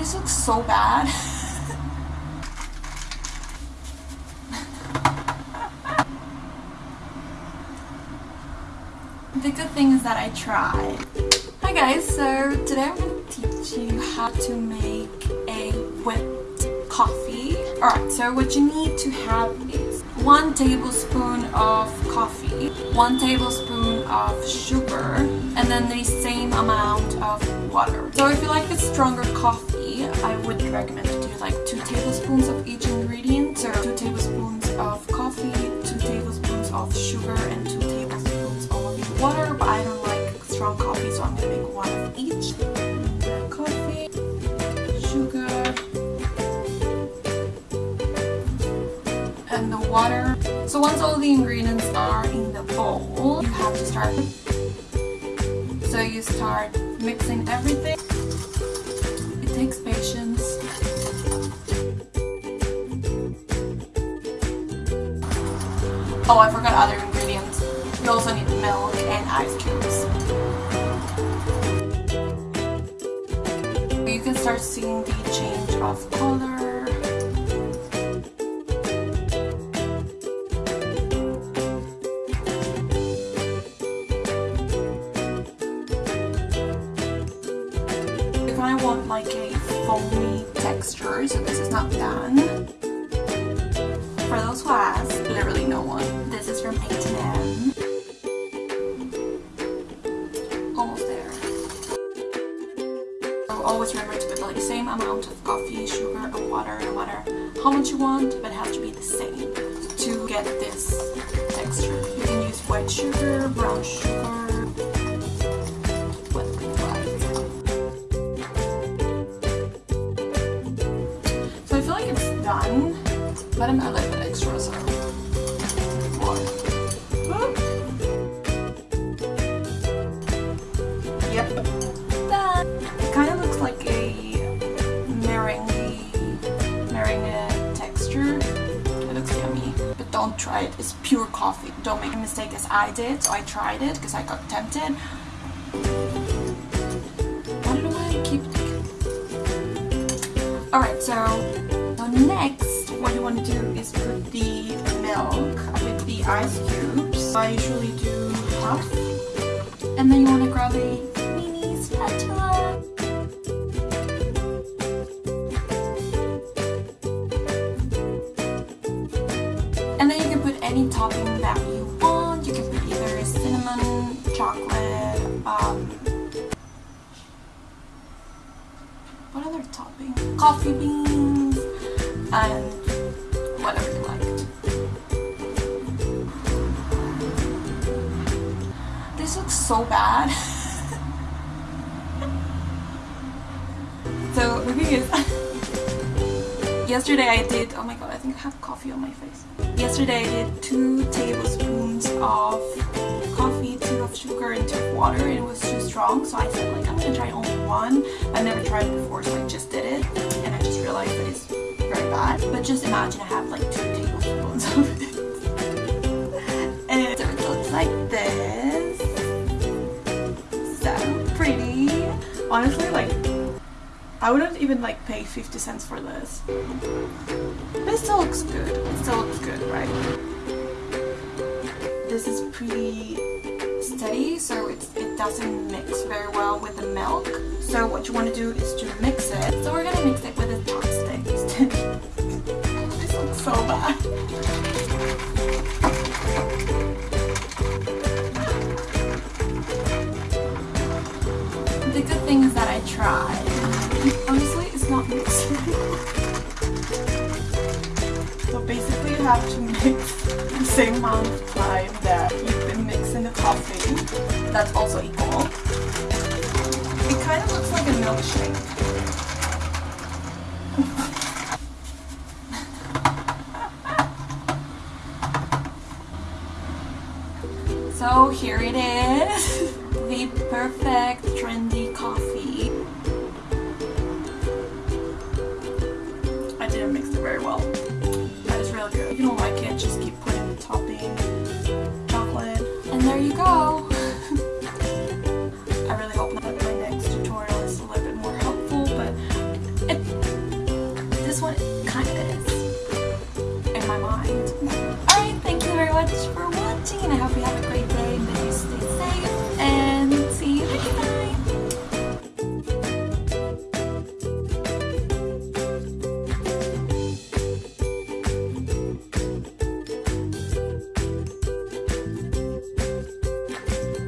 This looks so bad. the good thing is that I tried. Hi guys, so today I'm going to teach you how to make a whipped coffee. Alright, so what you need to have is 1 tablespoon of coffee, 1 tablespoon of sugar, and then the same amount of water. So if you like a stronger coffee, I would recommend to do like 2 tablespoons of each ingredient. So 2 tablespoons of coffee, 2 tablespoons of sugar, and 2 tablespoons of water. But I don't like strong coffee, so I'm to make one of each. Coffee, sugar, and the water. So once all the ingredients are in the bowl, you have to start. So you start mixing everything. It takes Oh, I forgot other ingredients. You also need milk and ice cubes. You can start seeing the change of color. Of want like a foamy texture, so this is not done. For those who ask, literally always remember to put like the same amount of coffee, sugar, and water, no matter how much you want, but it has to be the same to get this texture. You can use white sugar, brown sugar. So I feel like it's done, but I'm a little bit extra, so more. Yep, try it. It's pure coffee. Don't make a mistake as I did. So I tried it because I got tempted. I don't know why I keep Alright, so, so next what you want to do is put the milk with the ice cubes. I usually do half. And then you want to grab a chocolate, um, what other topping? Coffee beans and whatever you like. This looks so bad. so the thing is, yesterday I did, oh my god, I think I have coffee on my face. Yesterday I did two tablespoons of water, and it was too strong. So I said, like, I'm gonna try only one. I've never tried it before, so I just did it, and I just realized that it's very bad. But just imagine I have like two tablespoons of it, and so it looks like this. So pretty. Honestly, like. I wouldn't even like pay 50 cents for this. But it still looks good. It still looks good, right? This is pretty steady, so it's, it doesn't mix very well with the milk. So what you want to do is to mix it. So we're gonna mix it with a chopstick. this looks so bad. The good thing is that I tried. Honestly, it's not mixing. so basically you have to mix the same amount That's also equal. It kind of looks like a milkshake. so here it is. The perfect trendy coffee. I didn't mix it very well. Yeah. Alright, thank you very much for watching and I hope you have a great day stay safe